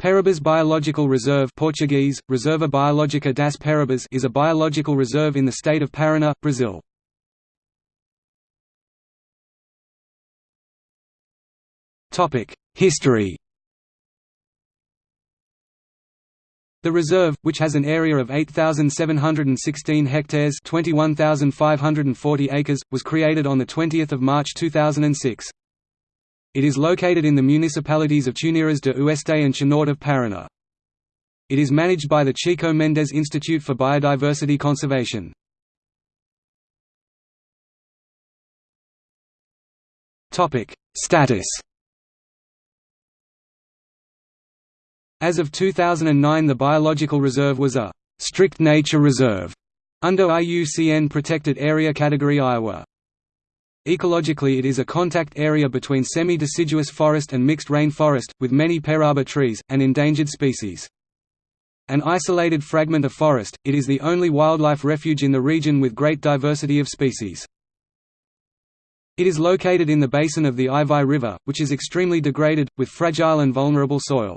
Perobas Biological Reserve Portuguese, Reserva Biológica das Perobas is a biological reserve in the state of Paraná, Brazil. History The reserve, which has an area of 8,716 hectares 21,540 acres, was created on 20 March 2006. It is located in the municipalities of Tuneiras de Oeste and Cianorte of Paraná. It is managed by the Chico Mendes Institute for Biodiversity Conservation. Status As of 2009 the biological reserve was a «strict nature reserve» under IUCN Protected Area Category Iowa. Ecologically it is a contact area between semi-deciduous forest and mixed rainforest, with many peroba trees, and endangered species. An isolated fragment of forest, it is the only wildlife refuge in the region with great diversity of species. It is located in the basin of the Ivai River, which is extremely degraded, with fragile and vulnerable soil.